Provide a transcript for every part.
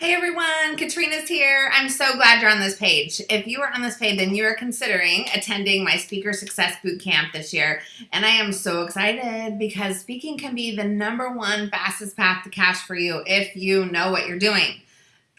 Hey everyone, Katrina's here. I'm so glad you're on this page. If you are on this page, then you are considering attending my Speaker Success Bootcamp this year. And I am so excited because speaking can be the number one fastest path to cash for you if you know what you're doing.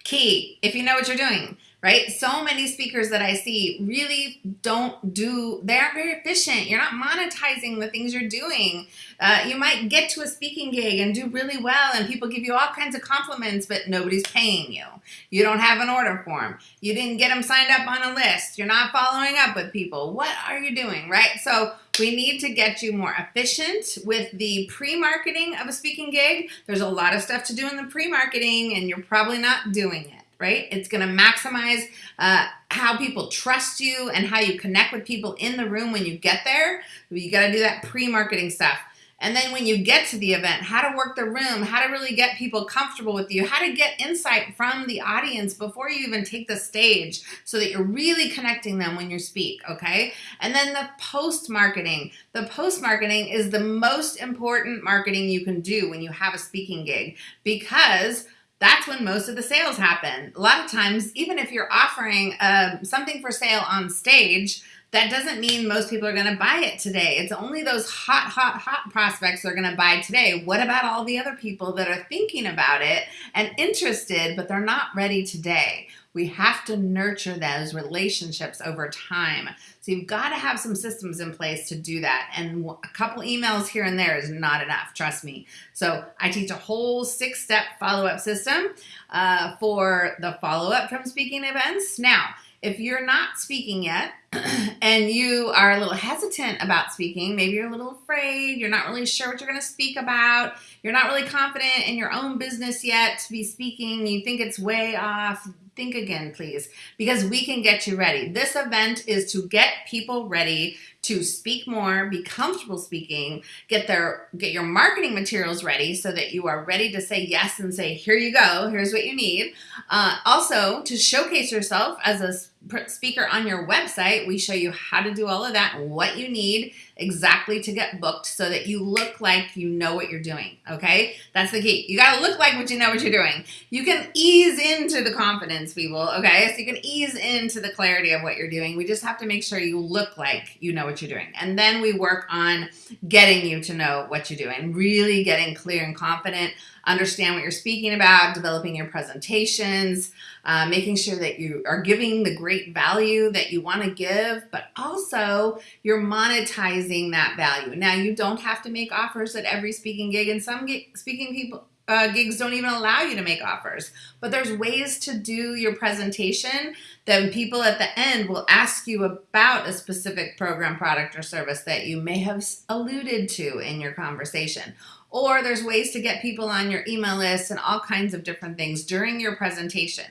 Key, if you know what you're doing right? So many speakers that I see really don't do, they aren't very efficient. You're not monetizing the things you're doing. Uh, you might get to a speaking gig and do really well and people give you all kinds of compliments, but nobody's paying you. You don't have an order form. You didn't get them signed up on a list. You're not following up with people. What are you doing, right? So we need to get you more efficient with the pre-marketing of a speaking gig. There's a lot of stuff to do in the pre-marketing and you're probably not doing it right? It's going to maximize uh, how people trust you and how you connect with people in the room when you get there. You got to do that pre-marketing stuff. And then when you get to the event, how to work the room, how to really get people comfortable with you, how to get insight from the audience before you even take the stage so that you're really connecting them when you speak, okay? And then the post-marketing. The post-marketing is the most important marketing you can do when you have a speaking gig because that's when most of the sales happen. A lot of times, even if you're offering um, something for sale on stage, that doesn't mean most people are going to buy it today. It's only those hot, hot, hot prospects are going to buy today. What about all the other people that are thinking about it and interested, but they're not ready today? We have to nurture those relationships over time. So you've got to have some systems in place to do that. And a couple emails here and there is not enough, trust me. So I teach a whole six-step follow-up system uh, for the follow-up from speaking events. Now, if you're not speaking yet and you are a little hesitant about speaking, maybe you're a little afraid, you're not really sure what you're going to speak about, you're not really confident in your own business yet to be speaking, you think it's way off, think again, please, because we can get you ready. This event is to get people ready to speak more, be comfortable speaking, get their get your marketing materials ready so that you are ready to say yes and say, here you go, here's what you need. Uh, also, to showcase yourself as a speaker on your website, we show you how to do all of that what you need exactly to get booked so that you look like you know what you're doing, okay? That's the key. You gotta look like what you know what you're doing. You can ease into the confidence, people, okay? So you can ease into the clarity of what you're doing. We just have to make sure you look like you know what you're doing. And then we work on getting you to know what you're doing, really getting clear and confident understand what you're speaking about, developing your presentations, uh, making sure that you are giving the great value that you want to give, but also you're monetizing that value. Now, you don't have to make offers at every speaking gig, and some speaking people uh, gigs don't even allow you to make offers. But there's ways to do your presentation that people at the end will ask you about a specific program, product, or service that you may have alluded to in your conversation. Or there's ways to get people on your email list and all kinds of different things during your presentation.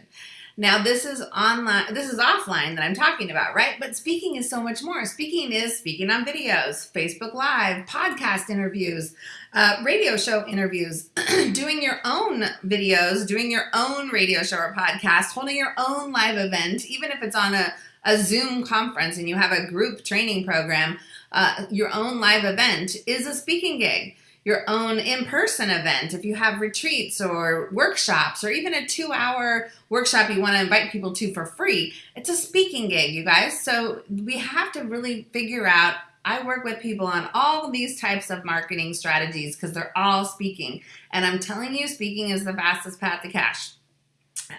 Now this is online, this is offline that I'm talking about, right? But speaking is so much more. Speaking is speaking on videos, Facebook Live, podcast interviews, uh, radio show interviews, doing your own videos, doing your own radio show or podcast, holding your own live event, even if it's on a, a Zoom conference and you have a group training program, uh, your own live event is a speaking gig your own in-person event, if you have retreats or workshops or even a two-hour workshop you want to invite people to for free, it's a speaking gig, you guys. So we have to really figure out I work with people on all these types of marketing strategies because they're all speaking. And I'm telling you, speaking is the fastest path to cash.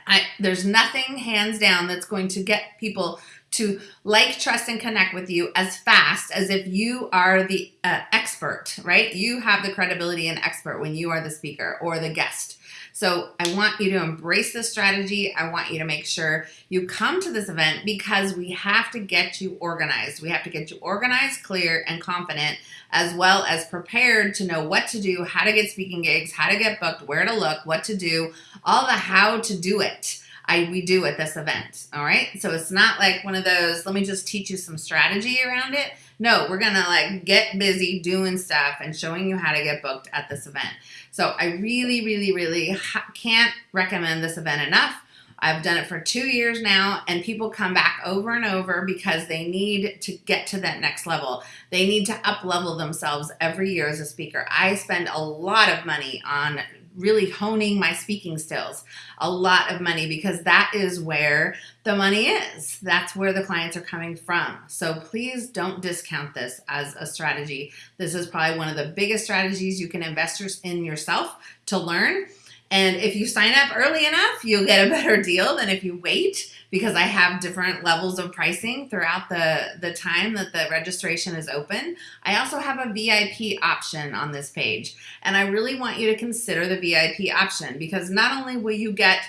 I, there's nothing hands down that's going to get people to like, trust, and connect with you as fast as if you are the uh, expert, right? You have the credibility and expert when you are the speaker or the guest. So I want you to embrace this strategy. I want you to make sure you come to this event because we have to get you organized. We have to get you organized, clear, and confident, as well as prepared to know what to do, how to get speaking gigs, how to get booked, where to look, what to do, all the how to do it. I, we do at this event, all right? So it's not like one of those, let me just teach you some strategy around it. No, we're gonna like get busy doing stuff and showing you how to get booked at this event. So I really, really, really can't recommend this event enough. I've done it for two years now and people come back over and over because they need to get to that next level. They need to up level themselves every year as a speaker. I spend a lot of money on really honing my speaking skills. A lot of money because that is where the money is. That's where the clients are coming from. So please don't discount this as a strategy. This is probably one of the biggest strategies you can invest in yourself to learn. And if you sign up early enough, you'll get a better deal than if you wait because I have different levels of pricing throughout the, the time that the registration is open. I also have a VIP option on this page. And I really want you to consider the VIP option because not only will you get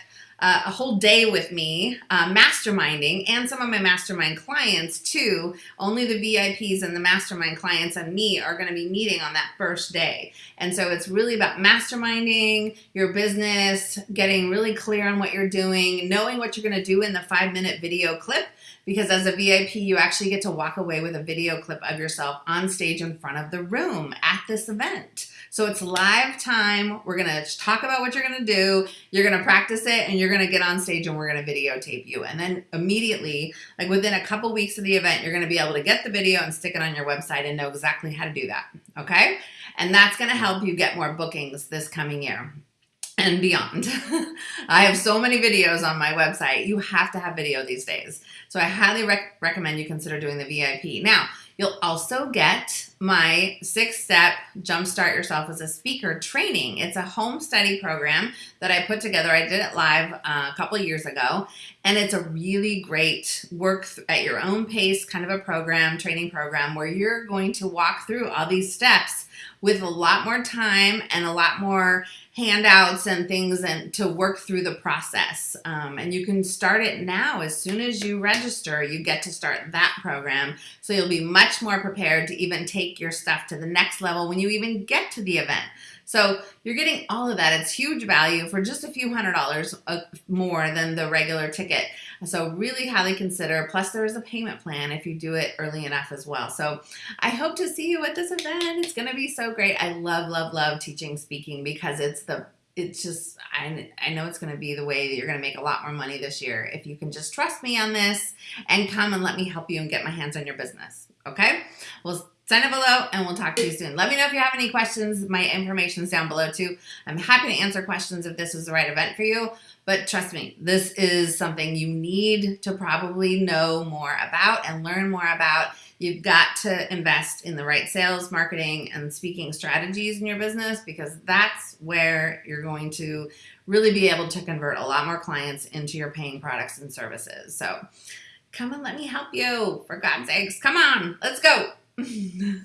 uh, a whole day with me uh, masterminding and some of my mastermind clients too. Only the VIPs and the mastermind clients and me are going to be meeting on that first day. And so it's really about masterminding your business, getting really clear on what you're doing, knowing what you're going to do in the five minute video clip because as a VIP, you actually get to walk away with a video clip of yourself on stage in front of the room at this event. So it's live time. We're gonna talk about what you're gonna do. You're gonna practice it and you're gonna get on stage and we're gonna videotape you. And then immediately, like within a couple weeks of the event, you're gonna be able to get the video and stick it on your website and know exactly how to do that, okay? And that's gonna help you get more bookings this coming year and beyond. I have so many videos on my website. You have to have video these days. So I highly rec recommend you consider doing the VIP. Now, you'll also get my six step Jumpstart Yourself as a Speaker training. It's a home study program that I put together. I did it live uh, a couple years ago, and it's a really great work at your own pace kind of a program, training program, where you're going to walk through all these steps with a lot more time and a lot more handouts and things and to work through the process. Um, and you can start it now. As soon as you register, you get to start that program. So you'll be much more prepared to even take your stuff to the next level when you even get to the event. So you're getting all of that. It's huge value for just a few hundred dollars uh, more than the regular ticket. So really highly consider. Plus there is a payment plan if you do it early enough as well. So I hope to see you at this event. It's going to be so great. I love, love, love teaching speaking because it's the it's just I, I know it's going to be the way that you're going to make a lot more money this year if you can just trust me on this and come and let me help you and get my hands on your business okay? Well sign up below and we'll talk to you soon. Let me know if you have any questions. My information's down below too. I'm happy to answer questions if this is the right event for you but trust me, this is something you need to probably know more about and learn more about. You've got to invest in the right sales, marketing, and speaking strategies in your business because that's where you're going to really be able to convert a lot more clients into your paying products and services. So come and let me help you, for God's sakes. Come on, let's go.